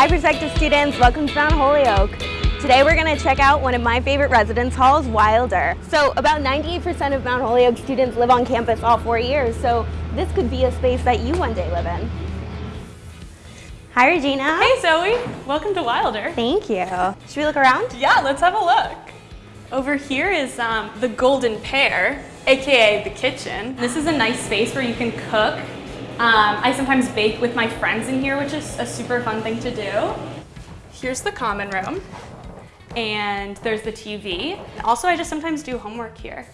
Hi prospective students, welcome to Mount Holyoke. Today we're going to check out one of my favorite residence halls, Wilder. So about 98% of Mount Holyoke students live on campus all four years, so this could be a space that you one day live in. Hi Regina. Hey Zoe, welcome to Wilder. Thank you. Should we look around? Yeah, let's have a look. Over here is um, the Golden Pear, AKA the kitchen. This is a nice space where you can cook. Um, I sometimes bake with my friends in here, which is a super fun thing to do. Here's the common room and there's the TV. Also, I just sometimes do homework here.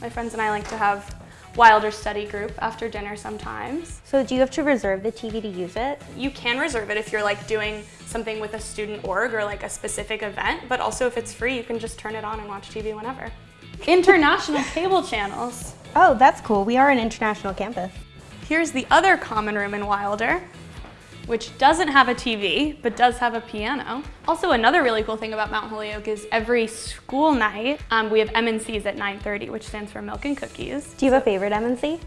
My friends and I like to have Wilder study group after dinner sometimes. So do you have to reserve the TV to use it? You can reserve it if you're like doing something with a student org or like a specific event, but also if it's free, you can just turn it on and watch TV whenever. International cable channels. Oh, that's cool. We are an international campus. Here's the other common room in Wilder, which doesn't have a TV, but does have a piano. Also, another really cool thing about Mount Holyoke is every school night, um, we have M&Cs at 9.30, which stands for Milk and Cookies. Do you have a favorite M&C?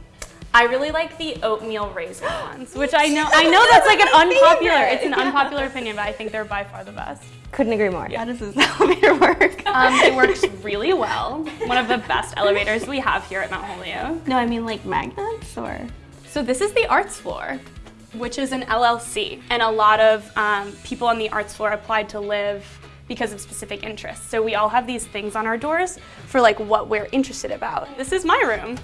I really like the oatmeal raisin ones, which I know I know that's like an unpopular, it's an unpopular opinion, but I think they're by far the best. Couldn't agree more. Yeah. How does this elevator work? Um, it works really well. One of the best elevators we have here at Mount Holyoke. No, I mean like magnets or? So this is the arts floor, which is an LLC. And a lot of um, people on the arts floor applied to live because of specific interests. So we all have these things on our doors for like what we're interested about. This is my room.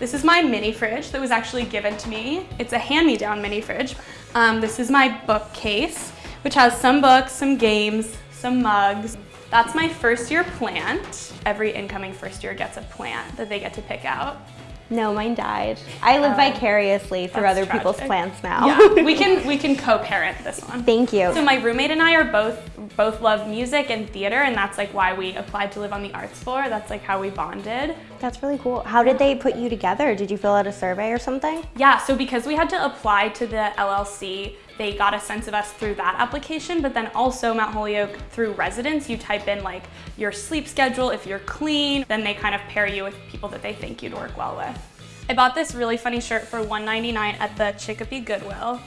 This is my mini fridge that was actually given to me. It's a hand-me-down mini fridge. Um, this is my bookcase, which has some books, some games, some mugs. That's my first year plant. Every incoming first year gets a plant that they get to pick out. No, mine died. I live Oh. vicariously through other people's plants now. Yeah, we can we can co-parent this one. Thank you. So my roommate and I are both both love music and theater, and that's like why we applied to live on the arts floor. That's like how we bonded. That's really cool. How did they put you together? Did you fill out a survey or something? Yeah, so because we had to apply to the LLC, they got a sense of us through that application, but then also Mount Holyoke through residence, you type in like your sleep schedule, if you're clean, then they kind of pair you with people that they think you'd work well with. I bought this really funny shirt for $1.99 at the Chicopee Goodwill.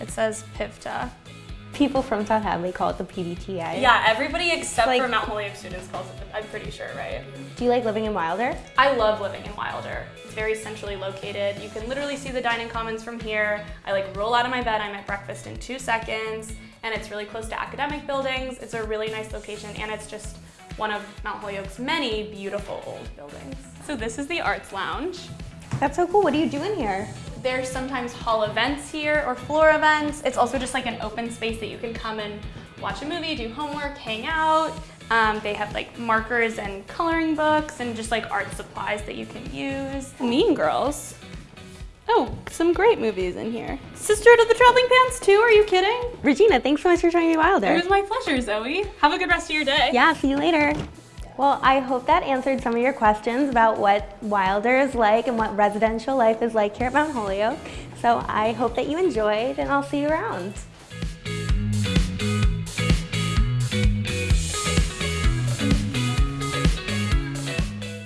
It says Pivta. People from South Hadley call it the PVTA. Yeah, everybody except Like- for Mount Holyoke students calls it, I'm pretty sure, right? Do you like living in Wilder? I love living in Wilder. It's very centrally located. You can literally see the dining commons from here. I like roll out of my bed, I'm at breakfast in two seconds, and it's really close to academic buildings. It's a really nice location, and it's just one of Mount Holyoke's many beautiful old buildings. So this is the Arts Lounge. That's so cool. What do you do in here? There's sometimes hall events here or floor events. It's also just like an open space that you can come and watch a movie, do homework, hang out. Um, they have like markers and coloring books and just like art supplies that you can use. Mean Girls. Oh, some great movies in here. Sisterhood of the Traveling Pants too, are you kidding? Regina, thanks so much for showing me Wilder. It was my pleasure, Zoe. Have a good rest of your day. Yeah, see you later. Well, I hope that answered some of your questions about what Wilder is like and what residential life is like here at Mount Holyoke. So I hope that you enjoyed and I'll see you around.